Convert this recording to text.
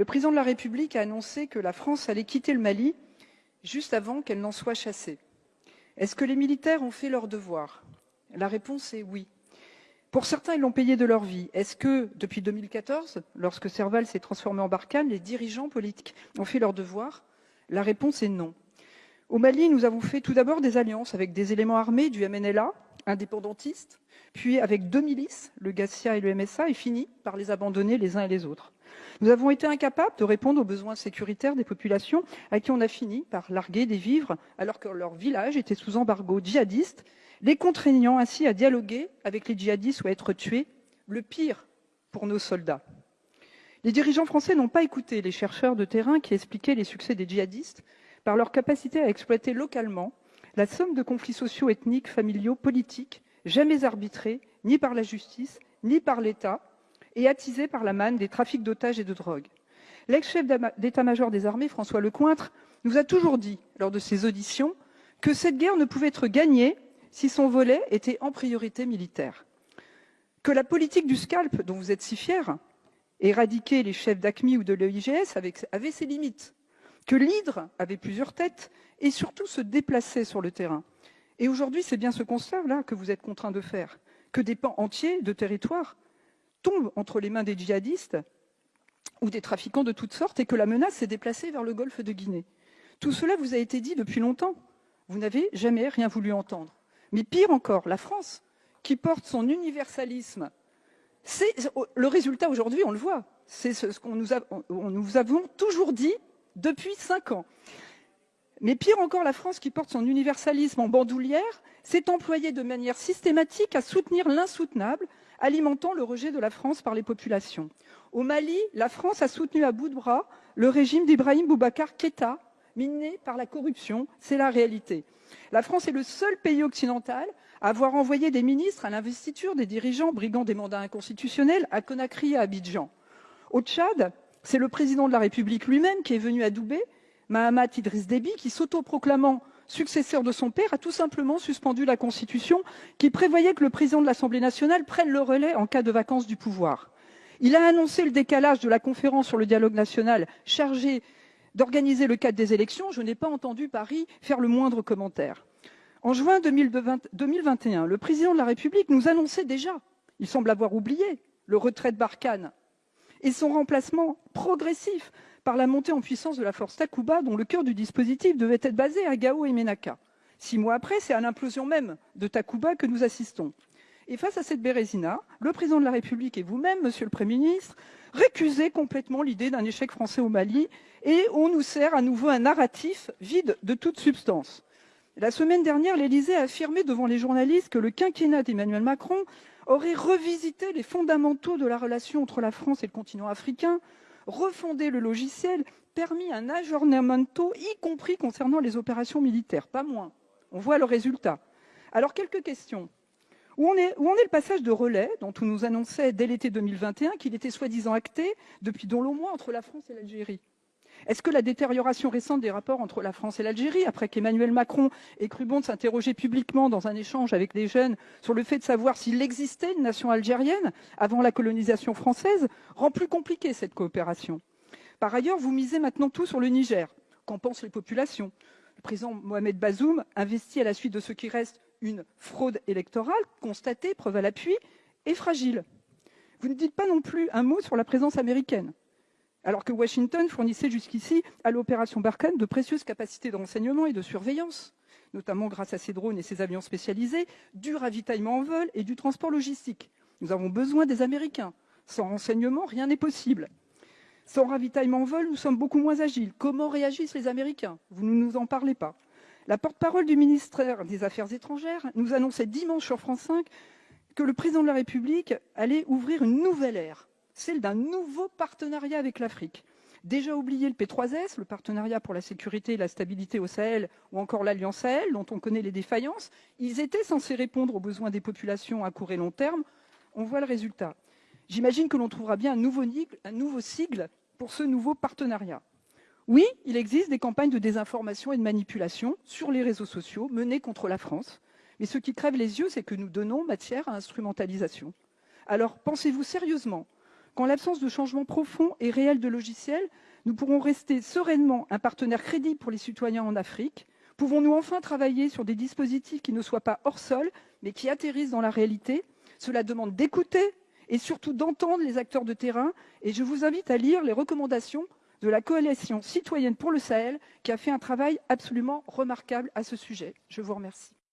Le président de la République a annoncé que la France allait quitter le Mali juste avant qu'elle n'en soit chassée. Est-ce que les militaires ont fait leur devoir? La réponse est oui. Pour certains, ils l'ont payé de leur vie. Est-ce que, depuis 2014, lorsque Serval s'est transformé en Barkhane, les dirigeants politiques ont fait leur devoir? La réponse est non. Au Mali, nous avons fait tout d'abord des alliances avec des éléments armés du MNLA, indépendantistes, puis avec deux milices, le GACIA et le MSA, et fini par les abandonner les uns et les autres. Nous avons été incapables de répondre aux besoins sécuritaires des populations à qui on a fini par larguer des vivres alors que leur village était sous embargo djihadiste, les contraignant ainsi à dialoguer avec les djihadistes ou à être tués, le pire pour nos soldats. Les dirigeants français n'ont pas écouté les chercheurs de terrain qui expliquaient les succès des djihadistes par leur capacité à exploiter localement la somme de conflits sociaux, ethniques, familiaux, politiques, jamais arbitrés, ni par la justice, ni par l'État, et attisés par la manne des trafics d'otages et de drogue. L'ex-chef d'état-major des armées, François Lecointre, nous a toujours dit, lors de ses auditions, que cette guerre ne pouvait être gagnée si son volet était en priorité militaire. Que la politique du scalp, dont vous êtes si fiers, éradiquer les chefs d'ACMI ou de l'EIGS, avait ses limites que l'hydre avait plusieurs têtes et surtout se déplaçait sur le terrain. Et aujourd'hui, c'est bien ce constat-là que vous êtes contraint de faire, que des pans entiers de territoire tombent entre les mains des djihadistes ou des trafiquants de toutes sortes et que la menace s'est déplacée vers le golfe de Guinée. Tout cela vous a été dit depuis longtemps. Vous n'avez jamais rien voulu entendre. Mais pire encore, la France, qui porte son universalisme, c'est le résultat aujourd'hui, on le voit. C'est ce qu'on nous, nous avons toujours dit depuis cinq ans. Mais pire encore, la France, qui porte son universalisme en bandoulière, s'est employée de manière systématique à soutenir l'insoutenable, alimentant le rejet de la France par les populations. Au Mali, la France a soutenu à bout de bras le régime d'Ibrahim Boubacar Keïta, miné par la corruption, c'est la réalité. La France est le seul pays occidental à avoir envoyé des ministres à l'investiture des dirigeants brigand des mandats inconstitutionnels à Conakry et à Abidjan. Au Tchad, c'est le président de la République lui-même qui est venu à Doubé, Mahamat Idriss Déby, qui s'autoproclamant successeur de son père, a tout simplement suspendu la Constitution qui prévoyait que le président de l'Assemblée nationale prenne le relais en cas de vacances du pouvoir. Il a annoncé le décalage de la conférence sur le dialogue national chargée d'organiser le cadre des élections. Je n'ai pas entendu Paris faire le moindre commentaire. En juin 2021, le président de la République nous annonçait déjà, il semble avoir oublié, le retrait de Barkhane et son remplacement progressif par la montée en puissance de la force Takuba, dont le cœur du dispositif devait être basé à Gao et Menaka. Six mois après, c'est à l'implosion même de Takuba que nous assistons. Et face à cette bérésina, le président de la République et vous-même, monsieur le Premier ministre, récusez complètement l'idée d'un échec français au Mali et on nous sert à nouveau un narratif vide de toute substance. La semaine dernière, l'Élysée a affirmé devant les journalistes que le quinquennat d'Emmanuel Macron aurait revisité les fondamentaux de la relation entre la France et le continent africain, refondé le logiciel, permis un aggiornamento, y compris concernant les opérations militaires, pas moins. On voit le résultat. Alors, quelques questions. Où en est, le passage de relais dont on nous annonçait dès l'été 2021 qu'il était soi-disant acté depuis dans le mois entre la France et l'Algérie? Est-ce que la détérioration récente des rapports entre la France et l'Algérie, après qu'Emmanuel Macron ait cru bon s'interroger publiquement dans un échange avec des jeunes sur le fait de savoir s'il existait une nation algérienne avant la colonisation française, rend plus compliquée cette coopération? Par ailleurs, vous misez maintenant tout sur le Niger. Qu'en pensent les populations? Le président Mohamed Bazoum investit à la suite de ce qui reste une fraude électorale constatée, preuve à l'appui, et fragile. Vous ne dites pas non plus un mot sur la présence américaine alors que Washington fournissait jusqu'ici à l'opération Barkhane de précieuses capacités de renseignement et de surveillance, notamment grâce à ses drones et ses avions spécialisés, du ravitaillement en vol et du transport logistique. Nous avons besoin des Américains. Sans renseignement, rien n'est possible. Sans ravitaillement en vol, nous sommes beaucoup moins agiles. Comment réagissent les Américains? Vous ne nous en parlez pas. La porte-parole du ministère des Affaires étrangères nous annonçait dimanche sur France 5 que le président de la République allait ouvrir une nouvelle ère celle d'un nouveau partenariat avec l'Afrique. Déjà oublié le P3S, le partenariat pour la sécurité et la stabilité au Sahel, ou encore l'Alliance Sahel, dont on connaît les défaillances, ils étaient censés répondre aux besoins des populations à court et long terme. On voit le résultat. J'imagine que l'on trouvera bien un nouveau, un nouveau sigle pour ce nouveau partenariat. Oui, il existe des campagnes de désinformation et de manipulation sur les réseaux sociaux menées contre la France. Mais ce qui crève les yeux, c'est que nous donnons matière à instrumentalisation. Alors, pensez-vous sérieusement qu'en l'absence de changement profond et réel de logiciel, nous pourrons rester sereinement un partenaire crédible pour les citoyens en Afrique Pouvons-nous enfin travailler sur des dispositifs qui ne soient pas hors sol, mais qui atterrissent dans la réalité? Cela demande d'écouter et surtout d'entendre les acteurs de terrain. Et je vous invite à lire les recommandations de la Coalition citoyenne pour le Sahel, qui a fait un travail absolument remarquable à ce sujet. Je vous remercie.